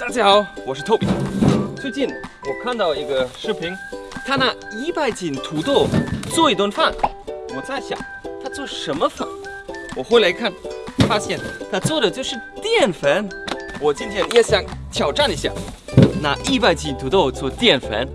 大家好，我是 Toby。最近我看到一个视频，他拿一百斤土豆做一顿饭。我在想，他做什么饭？我回来看，发现他做的就是淀粉。我今天也想挑战一下，拿一百斤土豆做淀粉。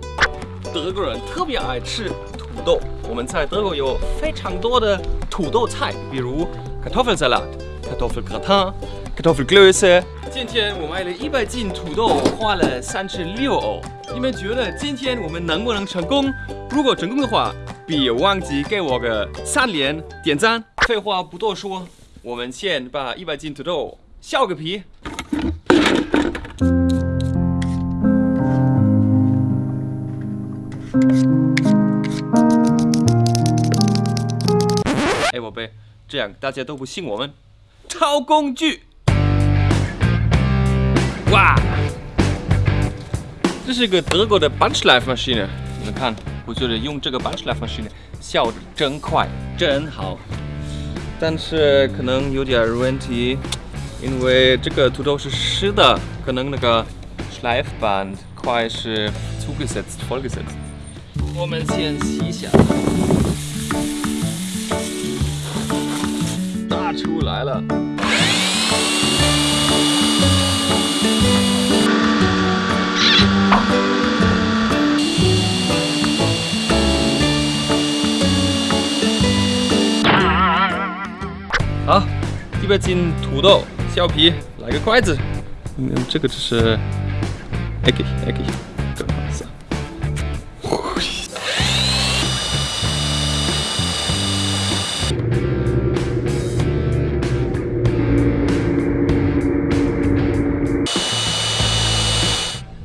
德国人特别爱吃土豆，我们在德国有非常多的土豆菜，比如 Kartoffelsalat、Kartoffelgratin、Kartoffelklöße。今天我买了一百斤土豆，花了三十六欧。你们觉得今天我们能不能成功？如果成功的话，别忘记给我个三连点赞。废话不多说，我们先把一百斤土豆削个皮。哎，宝贝，这样大家都不信我们。超工具。哇，这是一个德国的 Bunchlife-Maschine，你们看，我觉得用这个 Bunchlife-Maschine 削的真快，真好。但是可能有点问题，因为这个土豆是湿的，可能那个 Schleifband 快是 zugesetzt、vollgesetzt。我们先洗一下，打出来了。好，一百斤土豆削皮，来个筷子。嗯，这个就是 egg egg，更好吃。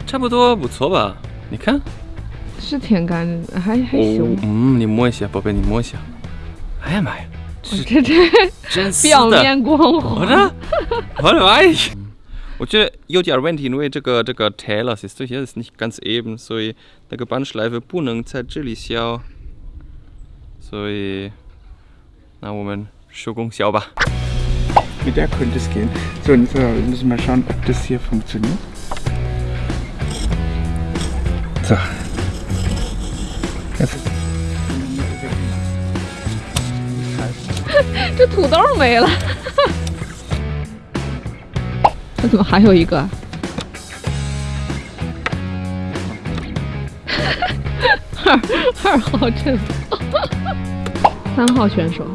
差不多不错吧？你看，是挺干净的，还还行。嗯，你摸一下，宝贝，你摸一下。哎呀妈呀！这这真表面光滑。我的，我的妈呀！我觉得有点问题，因为这个这个 Teller ist hier ist nicht ganz eben，所以那个 Bandschleife 不能在这里削，所以那我们手工削吧。Mit der könnte es gehen. So, und jetzt müssen wir mal schauen, ob das hier funktioniert. So. Jetzt. 这土豆没了，这怎么还有一个？二二号阵，三号选手。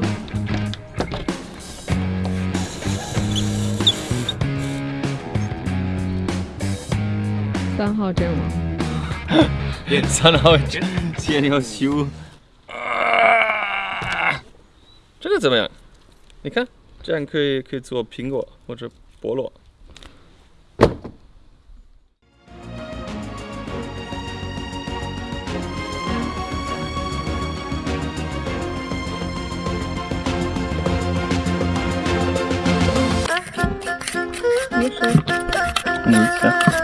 三号阵亡，三号阵先要修。啊，这怎么样？你看，这样可以可以做苹果或者菠萝。你看。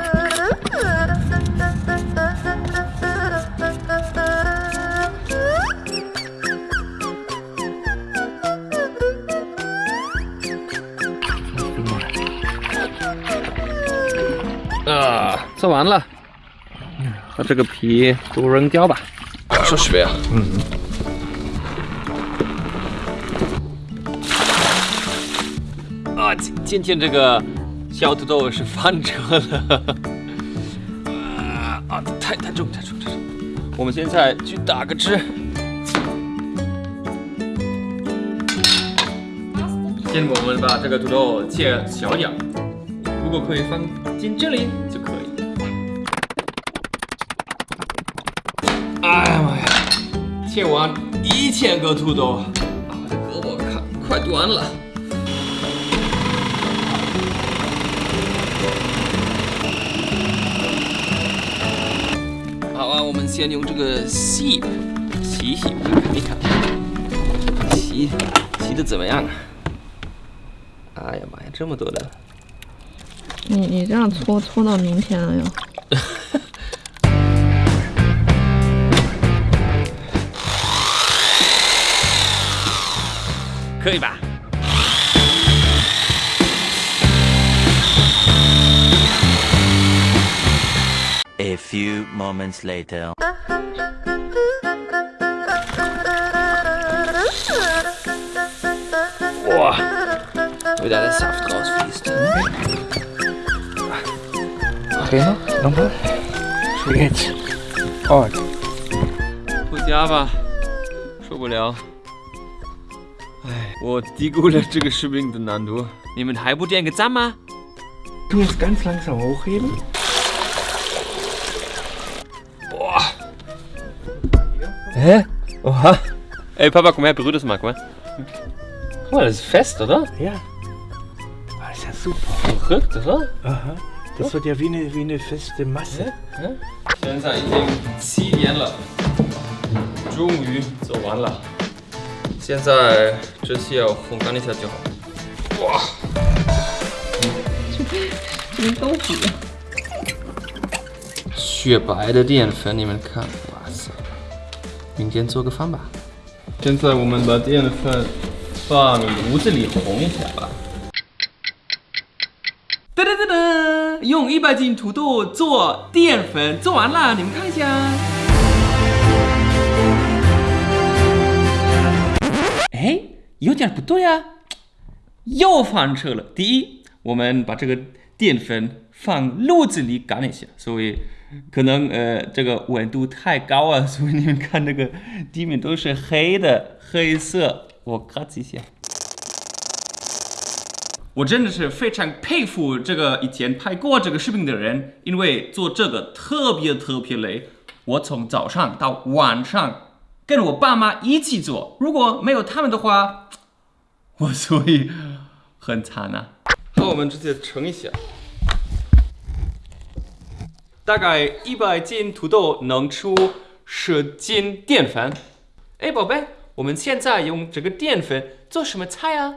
啊，做完了，把这个皮都扔掉吧。说学啊，嗯。啊，今今天这个小土豆是翻车了。啊啊，太太重太重太重！我们现在去打个汁。先我们把这个土豆切小点儿。如果可以放进这里哎呀妈呀！切完一千个土豆，啊，我的胳膊看快断了。好啊，我们先用这个洗洗洗，看一看，洗洗的怎么样？哎呀妈呀，这么多的！你你这样搓搓到明天了要。可以吧？ few moments later. 哇，wie da der Saft rausfließt. Trainer, nochmal. Jetzt. Oh, 回家吧，受不了。 Вот, die Gulasche geschwingt und dann du. Nehmen Halbo dir ein Gezammer. Du musst ganz langsam hochheben. Boah. Hä? Oha. Ey, Papa, komm her, berühr das mal, guck mal. Guck mal, das ist fest, oder? Ja. Ah, das ist ja super. Verrückt, oder? Aha. Das wird ja wie eine, wie eine feste Masse. Ja? Ja? Ich denke, zieh die Anlage. Dschungel, so Anlage. 现在只需要烘干一下就好。哇，跟豆腐一样。雪白的淀粉，你们看，哇塞！明天做个饭吧。现在我们把淀粉放炉子里烘一下吧。噔噔噔噔！用一百斤土豆做淀粉，做完了，你们看一下。哎，有点不对啊，又翻车了。第一，我们把这个淀粉放炉子里干了一下，所以可能呃这个温度太高啊，所以你们看这个地面都是黑的，黑色。我咔哧一下。我真的是非常佩服这个以前拍过这个视频的人，因为做这个特别特别累。我从早上到晚上跟我爸妈一起做，如果没有他们的话，我所以很惨啊。好，我们直接称一下，大概一百斤土豆能出十斤淀粉。哎，宝贝，我们现在用这个淀粉做什么菜啊？